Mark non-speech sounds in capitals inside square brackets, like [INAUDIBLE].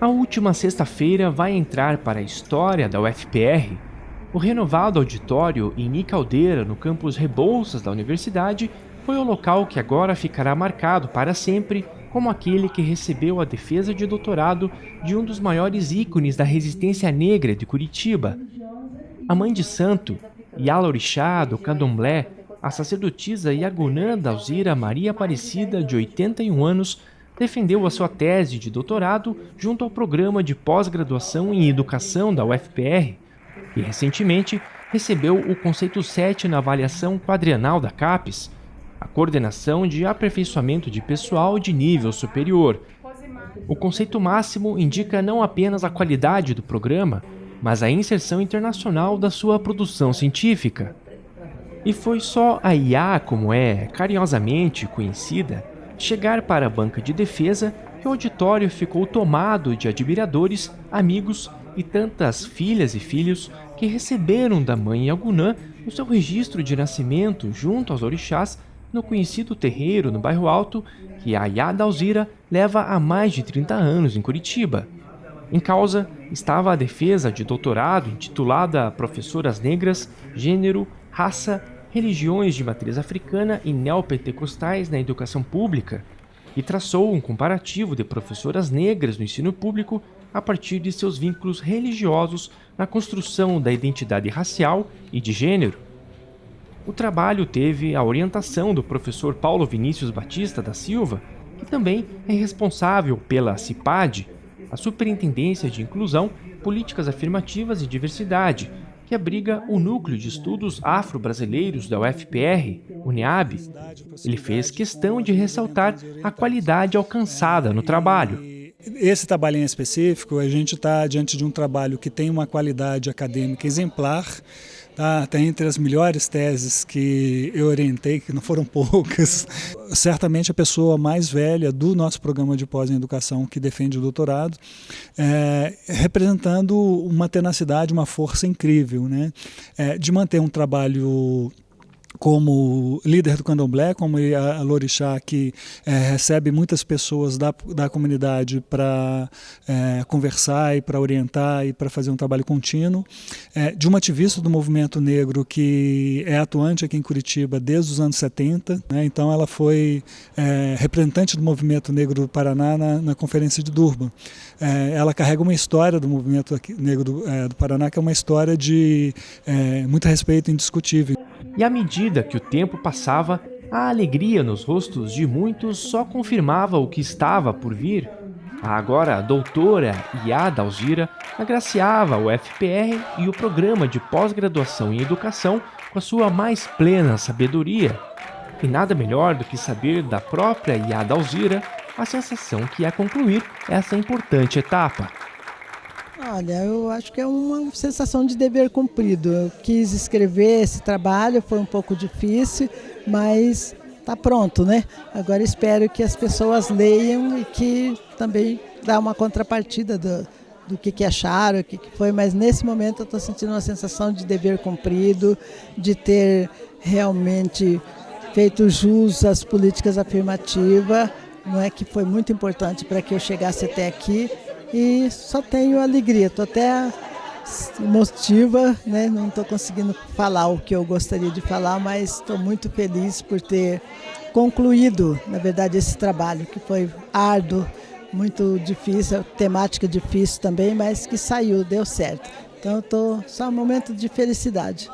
A última sexta-feira vai entrar para a história da UFPR. O renovado auditório em Nicaldeira, no campus Rebouças da universidade, foi o local que agora ficará marcado para sempre como aquele que recebeu a defesa de doutorado de um dos maiores ícones da resistência negra de Curitiba. A mãe de santo, Yala Orixá do Candomblé, a sacerdotisa Yagunã Dalzira Maria Aparecida, de 81 anos, defendeu a sua tese de doutorado junto ao programa de pós-graduação em educação da UFPR e, recentemente, recebeu o conceito 7 na avaliação quadrienal da CAPES, a coordenação de aperfeiçoamento de pessoal de nível superior. O conceito máximo indica não apenas a qualidade do programa, mas a inserção internacional da sua produção científica. E foi só a IA, como é carinhosamente conhecida, chegar para a banca de defesa que o auditório ficou tomado de admiradores, amigos e tantas filhas e filhos que receberam da mãe Yagunã o seu registro de nascimento junto aos orixás no conhecido terreiro no bairro Alto que a Yada Alzira leva há mais de 30 anos em Curitiba. Em causa estava a defesa de doutorado intitulada Professoras Negras, Gênero, Raça religiões de matriz africana e neopentecostais na educação pública, e traçou um comparativo de professoras negras no ensino público a partir de seus vínculos religiosos na construção da identidade racial e de gênero. O trabalho teve a orientação do professor Paulo Vinícius Batista da Silva, que também é responsável pela CIPAD, a Superintendência de Inclusão, Políticas Afirmativas e Diversidade, que abriga o Núcleo de Estudos Afro-Brasileiros da UFPR, UNEAB. Ele fez questão de ressaltar a qualidade alcançada no trabalho. Esse trabalho em específico, a gente está diante de um trabalho que tem uma qualidade acadêmica exemplar, Está tá entre as melhores teses que eu orientei, que não foram [LAUGHS] poucas. Certamente a pessoa mais velha do nosso programa de pós em educação que defende o doutorado, é, representando uma tenacidade, uma força incrível, né? É, de manter um trabalho como líder do candomblé, como a Lorixá, que é, recebe muitas pessoas da, da comunidade para é, conversar e para orientar e para fazer um trabalho contínuo, é, de uma ativista do movimento negro que é atuante aqui em Curitiba desde os anos 70, né, então ela foi é, representante do movimento negro do Paraná na, na Conferência de Durban. É, ela carrega uma história do movimento negro do, é, do, Paraná que é uma história de muito respeito indiscutível. E à medida que o tempo passava, a alegria nos rostos de muitos só confirmava o que estava por vir. A agora doutora Iada Alzira agraciava o FPR e o programa de pós-graduação em educação com a sua mais plena sabedoria. E nada melhor do que saber da própria Iada Alzira a sensação que é concluir essa importante etapa. Olha, eu acho que é uma sensação de dever cumprido. Eu quis escrever esse trabalho, foi um pouco difícil, mas está pronto, né? Agora espero que as pessoas leiam e que também dá uma contrapartida do, do que, que acharam, o que, que foi, mas nesse momento eu estou sentindo uma sensação de dever cumprido, de ter realmente feito jus às políticas afirmativas, não é que foi muito importante para que eu chegasse até aqui e só tenho alegria, estou até emotiva, né? não estou conseguindo falar o que eu gostaria de falar, mas estou muito feliz por ter concluído, na verdade, esse trabalho que foi árduo, muito difícil, temática difícil também, mas que saiu, deu certo. Então estou só um momento de felicidade.